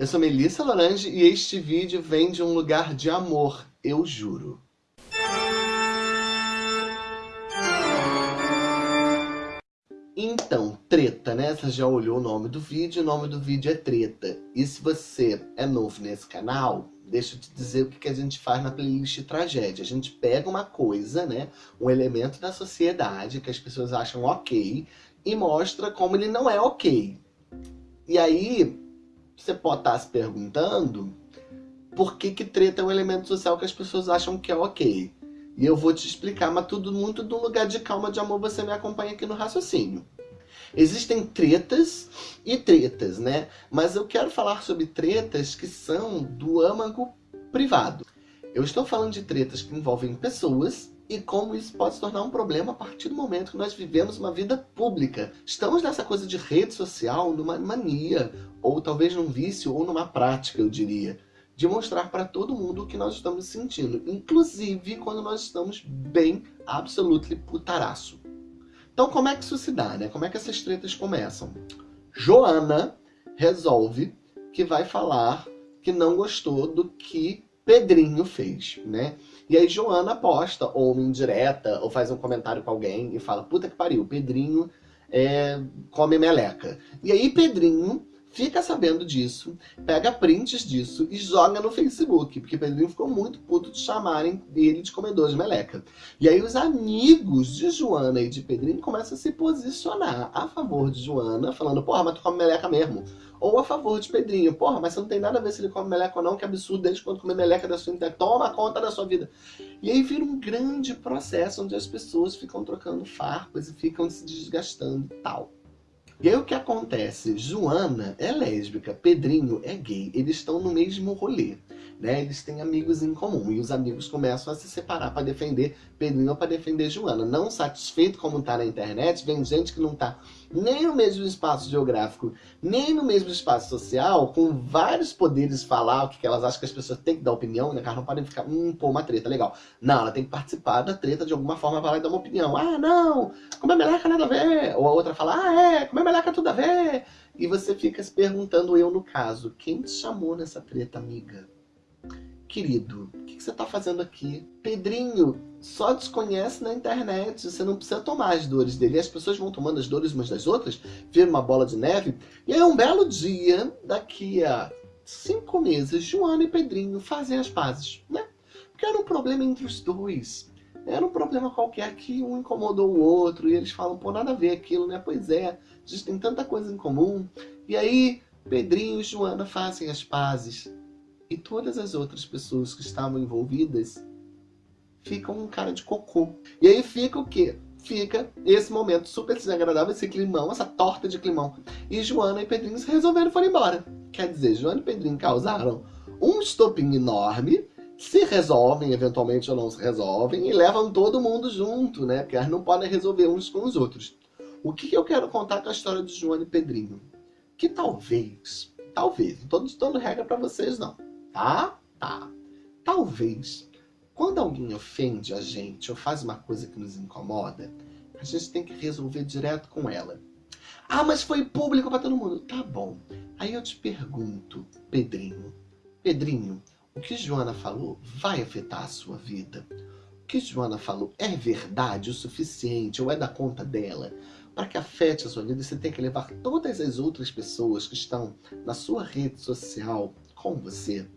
Eu sou Melissa Lorange e este vídeo vem de um lugar de amor, eu juro. Então, treta, né? Você já olhou o nome do vídeo, o nome do vídeo é treta. E se você é novo nesse canal, deixa eu te dizer o que a gente faz na playlist tragédia. A gente pega uma coisa, né? Um elemento da sociedade que as pessoas acham ok e mostra como ele não é ok. E aí, você pode estar se perguntando por que que treta é um elemento social que as pessoas acham que é ok. E eu vou te explicar, mas tudo muito do lugar de calma, de amor, você me acompanha aqui no raciocínio. Existem tretas e tretas, né? Mas eu quero falar sobre tretas que são do âmago privado. Eu estou falando de tretas que envolvem pessoas e como isso pode se tornar um problema a partir do momento que nós vivemos uma vida pública. Estamos nessa coisa de rede social, numa mania, ou talvez num vício, ou numa prática, eu diria de mostrar para todo mundo o que nós estamos sentindo, inclusive quando nós estamos bem, absolutely putaraço. Então como é que isso se dá, né? Como é que essas tretas começam? Joana resolve que vai falar que não gostou do que Pedrinho fez, né? E aí Joana posta, ou uma indireta, ou faz um comentário com alguém e fala, puta que pariu, Pedrinho é, come meleca. E aí Pedrinho fica sabendo disso, pega prints disso e joga no Facebook, porque Pedrinho ficou muito puto de chamarem dele de comedor de meleca. E aí os amigos de Joana e de Pedrinho começam a se posicionar a favor de Joana, falando, porra, mas tu come meleca mesmo. Ou a favor de Pedrinho, porra, mas você não tem nada a ver se ele come meleca ou não, que absurdo, desde quando comer meleca da sua internet, toma conta da sua vida. E aí vira um grande processo onde as pessoas ficam trocando farpas e ficam se desgastando e tal. E aí o que acontece? Joana é lésbica, Pedrinho é gay, eles estão no mesmo rolê né? Eles têm amigos em comum e os amigos começam a se separar para defender Pedrinho ou para defender Joana. Não satisfeito como tá na internet, vem gente que não tá nem no mesmo espaço geográfico, nem no mesmo espaço social, com vários poderes falar o que elas acham que as pessoas têm que dar opinião, né? Elas não podem ficar, hum, pô, uma treta, legal. Não, ela tem que participar da treta de alguma forma, e dar uma opinião. Ah, não, como é meleca nada a ver. Ou a outra fala, ah, é, como é meleca tudo a ver. E você fica se perguntando, eu no caso, quem te chamou nessa treta, amiga? Querido, o que você está fazendo aqui? Pedrinho só desconhece na internet, você não precisa tomar as dores dele. E as pessoas vão tomando as dores umas das outras, vira uma bola de neve. E aí um belo dia, daqui a cinco meses, Joana e Pedrinho fazem as pazes, né? Porque era um problema entre os dois. Era um problema qualquer que um incomodou o outro e eles falam, pô, nada a ver aquilo, né? Pois é, a gente tem tanta coisa em comum. E aí, Pedrinho e Joana fazem as pazes todas as outras pessoas que estavam envolvidas ficam um cara de cocô. E aí fica o quê? Fica esse momento super desagradável, esse climão, essa torta de climão. E Joana e Pedrinho se resolveram foram embora. Quer dizer, Joana e Pedrinho causaram um estopim enorme, se resolvem, eventualmente ou não se resolvem, e levam todo mundo junto, né? Porque elas não podem resolver uns com os outros. O que eu quero contar com a história de Joana e Pedrinho? Que talvez, talvez, não estou dando regra para vocês não, Tá? Tá. Talvez, quando alguém ofende a gente ou faz uma coisa que nos incomoda, a gente tem que resolver direto com ela. Ah, mas foi público para todo mundo. Tá bom. Aí eu te pergunto, Pedrinho. Pedrinho, o que Joana falou vai afetar a sua vida? O que Joana falou é verdade o suficiente ou é da conta dela? Para que afete a sua vida, você tem que levar todas as outras pessoas que estão na sua rede social com você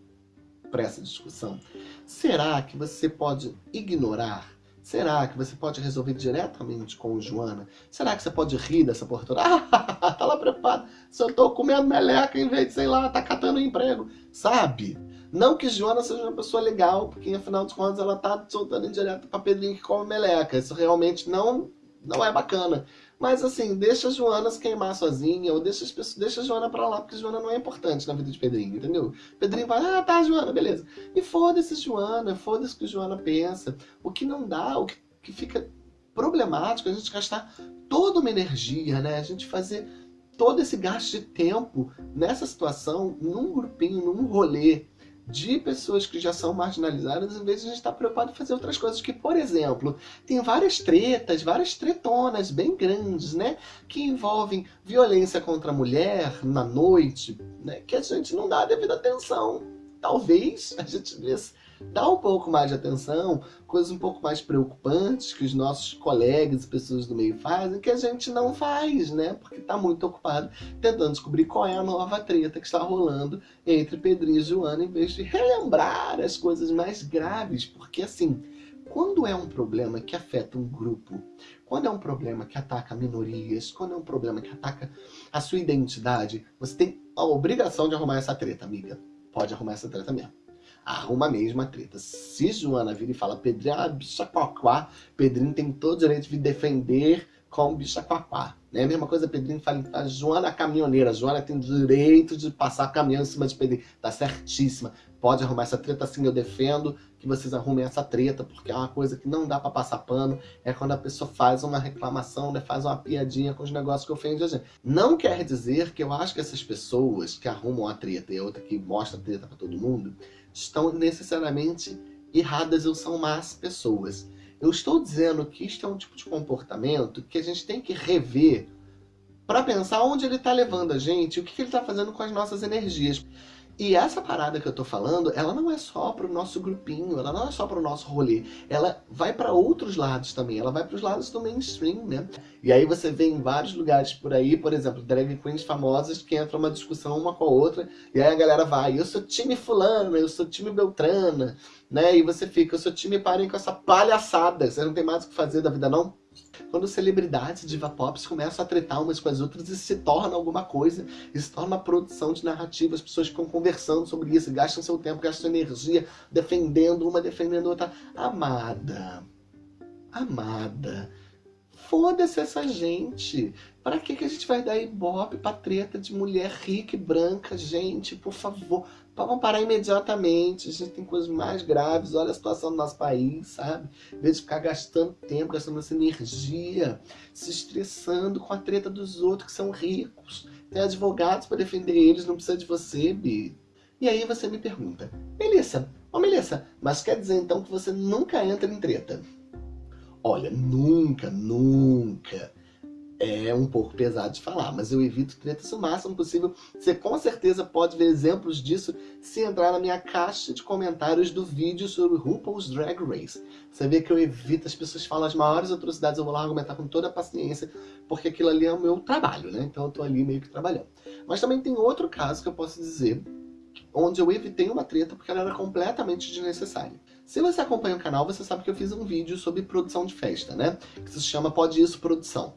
para essa discussão? Será que você pode ignorar? Será que você pode resolver diretamente com o Joana? Será que você pode rir dessa portura? Ah, tá lá preocupado. Se eu tô comendo meleca em vez de, sei lá, tá catando emprego. Sabe? Não que Joana seja uma pessoa legal, porque afinal de contas ela tá soltando indireto pra Pedrinho que come meleca. Isso realmente não, não é bacana. Mas assim, deixa a Joana se queimar sozinha, ou deixa, as pessoas, deixa a Joana pra lá, porque Joana não é importante na vida de Pedrinho, entendeu? Pedrinho vai, ah, tá, Joana, beleza. E foda-se Joana, foda-se o que Joana pensa. O que não dá, o que, que fica problemático, é a gente gastar toda uma energia, né? A gente fazer todo esse gasto de tempo nessa situação, num grupinho, num rolê, de pessoas que já são marginalizadas, em vez de a gente estar preocupado em fazer outras coisas. Que, por exemplo, tem várias tretas, várias tretonas bem grandes, né? Que envolvem violência contra a mulher na noite, né? Que a gente não dá a devida atenção. Talvez a gente devesse dar um pouco mais de atenção, coisas um pouco mais preocupantes que os nossos colegas e pessoas do meio fazem, que a gente não faz, né? Porque está muito ocupado tentando descobrir qual é a nova treta que está rolando entre Pedrinho e Joana, em vez de relembrar as coisas mais graves, porque assim, quando é um problema que afeta um grupo, quando é um problema que ataca minorias, quando é um problema que ataca a sua identidade, você tem a obrigação de arrumar essa treta, amiga. Pode arrumar essa treta mesmo arruma a treta. Se Joana vira e fala, Pedrinho é uma bicha quaquá, Pedrinho tem todo o direito de defender como bicha quaquá. Né? A mesma coisa, Pedrinho fala, a Joana é caminhoneira, a Joana tem direito de passar caminhão em cima de Pedrinho. Tá certíssima. Pode arrumar essa treta sim, eu defendo que vocês arrumem essa treta, porque é uma coisa que não dá pra passar pano, é quando a pessoa faz uma reclamação, né, faz uma piadinha com os negócios que ofendem a gente. Não quer dizer que eu acho que essas pessoas que arrumam a treta e outra que mostra a treta pra todo mundo, estão necessariamente erradas ou são más pessoas. Eu estou dizendo que isto é um tipo de comportamento que a gente tem que rever para pensar onde ele está levando a gente, o que, que ele está fazendo com as nossas energias. E essa parada que eu tô falando, ela não é só pro nosso grupinho, ela não é só pro nosso rolê. Ela vai para outros lados também, ela vai pros lados do mainstream, né? E aí você vê em vários lugares por aí, por exemplo, drag queens famosas que entram uma discussão uma com a outra, e aí a galera vai, eu sou time fulano, eu sou time beltrana, né? E você fica, eu sou time parem com essa palhaçada, você não tem mais o que fazer da vida não? Quando celebridades diva pop começam a tretar umas com as outras e se torna alguma coisa, se torna produção de narrativa, as pessoas ficam conversando sobre isso, gastam seu tempo, gastam energia, defendendo uma, defendendo outra. Amada, amada, foda-se essa gente. Pra que, que a gente vai dar ibope pra treta de mulher rica e branca? Gente, por favor, vamos parar imediatamente. A gente tem coisas mais graves. Olha a situação do nosso país, sabe? Em vez de ficar gastando tempo, gastando essa energia, se estressando com a treta dos outros que são ricos. Tem advogados para defender eles, não precisa de você, Bi. E aí você me pergunta, Melissa, ô Melissa, mas quer dizer então que você nunca entra em treta? Olha, nunca, nunca é um pouco pesado de falar, mas eu evito tretas o máximo possível. Você com certeza pode ver exemplos disso se entrar na minha caixa de comentários do vídeo sobre RuPaul's Drag Race. Você vê que eu evito, as pessoas falam as maiores atrocidades, eu vou lá argumentar com toda a paciência, porque aquilo ali é o meu trabalho, né? Então eu tô ali meio que trabalhando. Mas também tem outro caso que eu posso dizer, onde eu evitei uma treta porque ela era completamente desnecessária. Se você acompanha o canal, você sabe que eu fiz um vídeo sobre produção de festa, né? Que se chama Pode Isso Produção.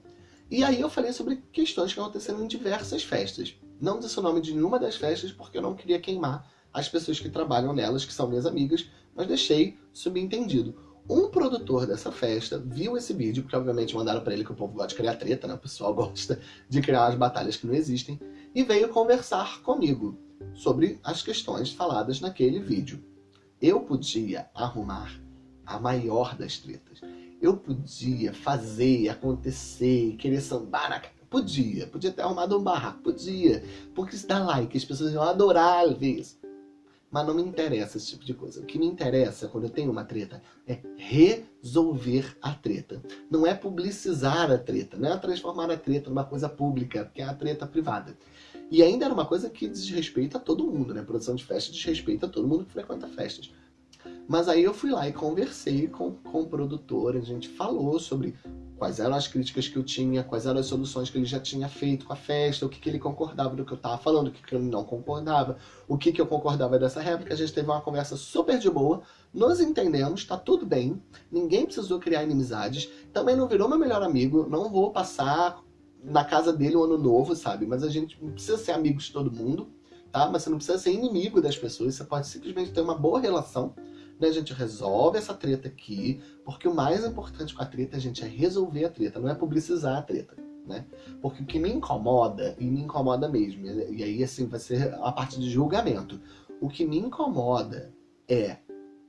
E aí eu falei sobre questões que aconteceram em diversas festas. Não disse o nome de nenhuma das festas porque eu não queria queimar as pessoas que trabalham nelas, que são minhas amigas, mas deixei subentendido. Um produtor dessa festa viu esse vídeo, porque obviamente mandaram para ele que o povo gosta de criar treta, né? O pessoal gosta de criar as batalhas que não existem, e veio conversar comigo sobre as questões faladas naquele vídeo. Eu podia arrumar a maior das tretas eu podia fazer, acontecer, querer sambar na Podia, podia ter arrumado um barraco, podia. Porque isso dá like, as pessoas iam adorar ver isso. Mas não me interessa esse tipo de coisa. O que me interessa quando eu tenho uma treta é resolver a treta. Não é publicizar a treta, não é transformar a treta numa coisa pública, que é a treta privada. E ainda era uma coisa que desrespeita todo mundo, né? A produção de festa desrespeita todo mundo que frequenta festas. Mas aí eu fui lá e conversei com, com o produtor, a gente falou sobre quais eram as críticas que eu tinha, quais eram as soluções que ele já tinha feito com a festa, o que, que ele concordava do que eu estava falando, o que, que ele não concordava, o que, que eu concordava dessa réplica. A gente teve uma conversa super de boa, nos entendemos, tá tudo bem, ninguém precisou criar inimizades, também não virou meu melhor amigo, não vou passar na casa dele um ano novo, sabe? Mas a gente não precisa ser amigos de todo mundo, tá? Mas você não precisa ser inimigo das pessoas, você pode simplesmente ter uma boa relação né, a gente resolve essa treta aqui, porque o mais importante com a treta, gente, é resolver a treta, não é publicizar a treta. Né? Porque o que me incomoda, e me incomoda mesmo, e aí assim vai ser a parte de julgamento, o que me incomoda é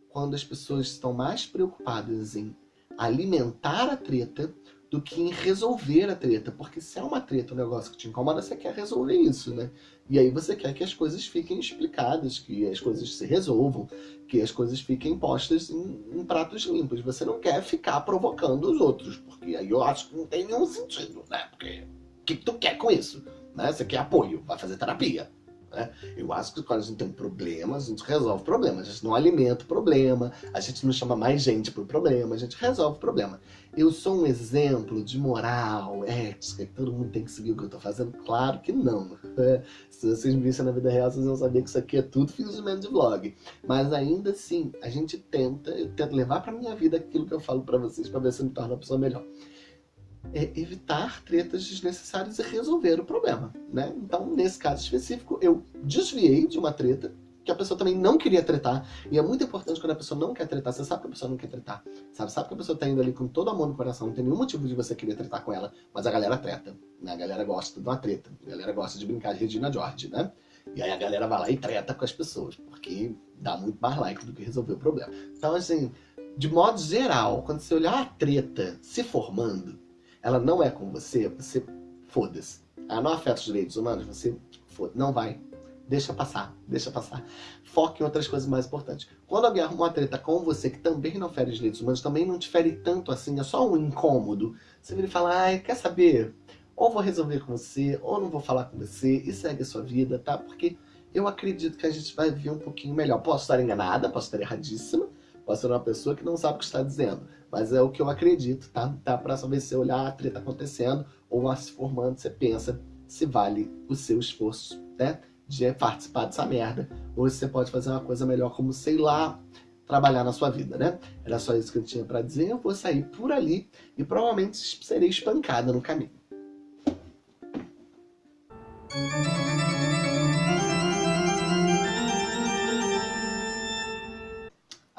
quando as pessoas estão mais preocupadas em alimentar a treta do que em resolver a treta. Porque se é uma treta, um negócio que te incomoda, você quer resolver isso, né? E aí você quer que as coisas fiquem explicadas, que as coisas se resolvam, que as coisas fiquem postas em, em pratos limpos. Você não quer ficar provocando os outros, porque aí eu acho que não tem nenhum sentido, né? Porque o que, que tu quer com isso? Né? Você quer apoio, vai fazer terapia. Né? Eu acho que quando a gente tem problemas, a gente resolve problemas. A gente não alimenta o problema, a gente não chama mais gente para o problema, a gente resolve o problema. Eu sou um exemplo de moral, ética, que todo mundo tem que seguir o que eu estou fazendo? Claro que não. Se vocês me vissem na vida real, vocês vão saber que isso aqui é tudo fingimento de vlog. Mas ainda assim, a gente tenta, eu tento levar para minha vida aquilo que eu falo para vocês, para ver se eu me torno uma pessoa melhor é evitar tretas desnecessárias e resolver o problema, né? Então, nesse caso específico, eu desviei de uma treta que a pessoa também não queria tretar. E é muito importante quando a pessoa não quer tretar. Você sabe que a pessoa não quer tretar. Sabe, sabe que a pessoa tá indo ali com todo amor no coração. Não tem nenhum motivo de você querer tretar com ela. Mas a galera treta. Né? A galera gosta de uma treta. A galera gosta de brincar de Regina George, né? E aí a galera vai lá e treta com as pessoas. Porque dá muito mais like do que resolver o problema. Então, assim, de modo geral, quando você olhar a treta se formando, ela não é com você, você foda-se. Ela não afeta os direitos humanos, você foda não vai. Deixa passar, deixa passar. Foque em outras coisas mais importantes. Quando alguém arruma uma treta com você que também não fere os direitos humanos, também não te fere tanto assim, é só um incômodo, você vira e fala, ai, quer saber? Ou vou resolver com você, ou não vou falar com você, e segue a sua vida, tá? Porque eu acredito que a gente vai viver um pouquinho melhor. Posso estar enganada, posso estar erradíssima, posso ser uma pessoa que não sabe o que está dizendo. Mas é o que eu acredito, tá? Tá pra saber se olhar a treta acontecendo ou lá se formando, você pensa se vale o seu esforço, né? De participar dessa merda. Ou se você pode fazer uma coisa melhor, como, sei lá, trabalhar na sua vida, né? Era só isso que eu tinha pra dizer. Eu vou sair por ali e provavelmente serei espancada no caminho.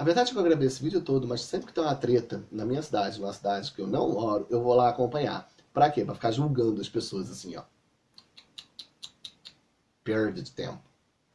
Verdade é que eu gravei esse vídeo todo, mas sempre que tem uma treta na minha cidade, numa cidade que eu não moro, eu vou lá acompanhar. Pra quê? Pra ficar julgando as pessoas assim, ó. Perda de tempo.